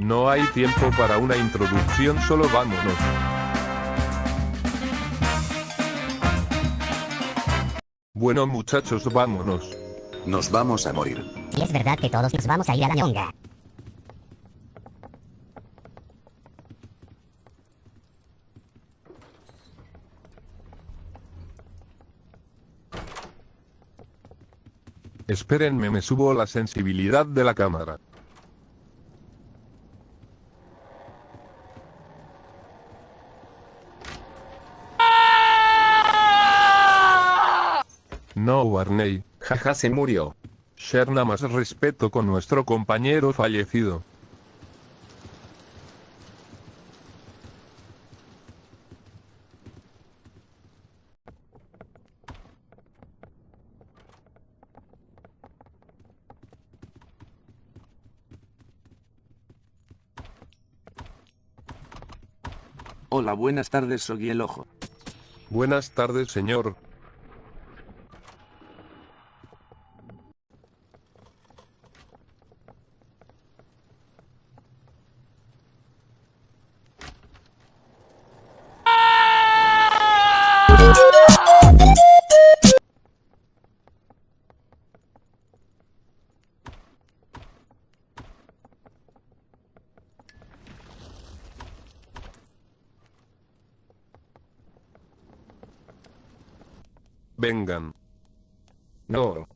No hay tiempo para una introducción, solo vámonos. Bueno muchachos, vámonos. Nos vamos a morir. Y es verdad que todos nos vamos a ir a la ñonga. Espérenme, me subo la sensibilidad de la cámara. No, Barney. Jaja se murió. Sherna más respeto con nuestro compañero fallecido. Hola, buenas tardes, soy el ojo. Buenas tardes, señor. Vengan. No.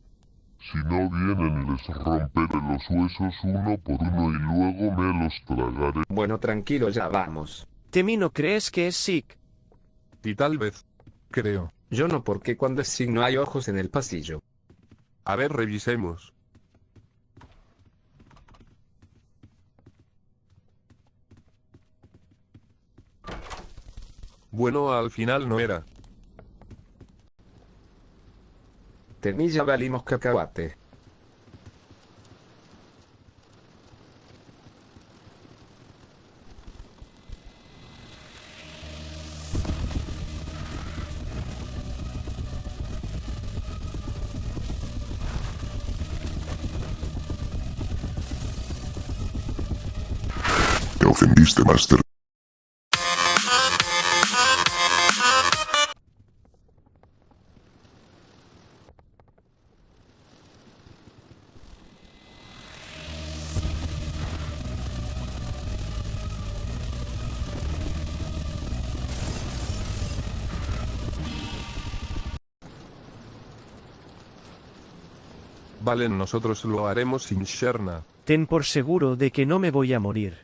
Si no vienen les romperé los huesos uno por uno y luego me los tragaré. Bueno, tranquilo, ya vamos. Temi no crees que es sick. Y tal vez. Creo. Yo no, porque cuando es signo hay ojos en el pasillo. A ver, revisemos. Bueno, al final no era. Temi ya valimos cacahuate. Te ofendiste, Master. Vale, nosotros lo haremos sin Sherna. Ten por seguro de que no me voy a morir.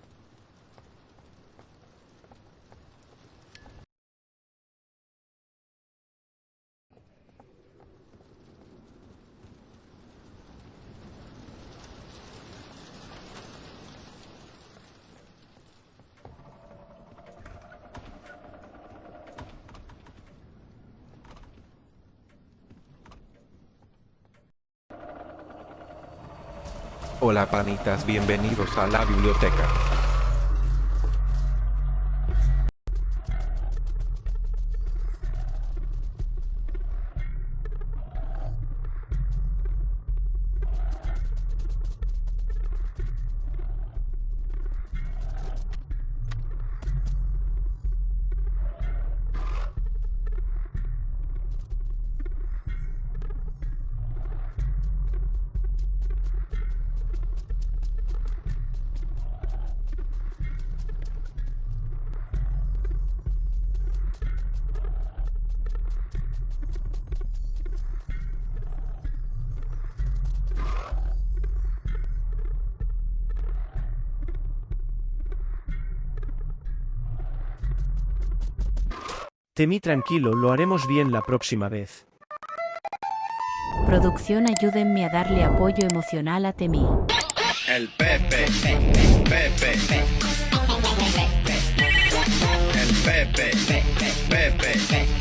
Hola, panitas, bienvenidos a la biblioteca. Temí tranquilo, lo haremos bien la próxima vez. Producción ayúdenme a darle apoyo emocional a Temí. El Pepe. Pepe. Pepe. Pepe.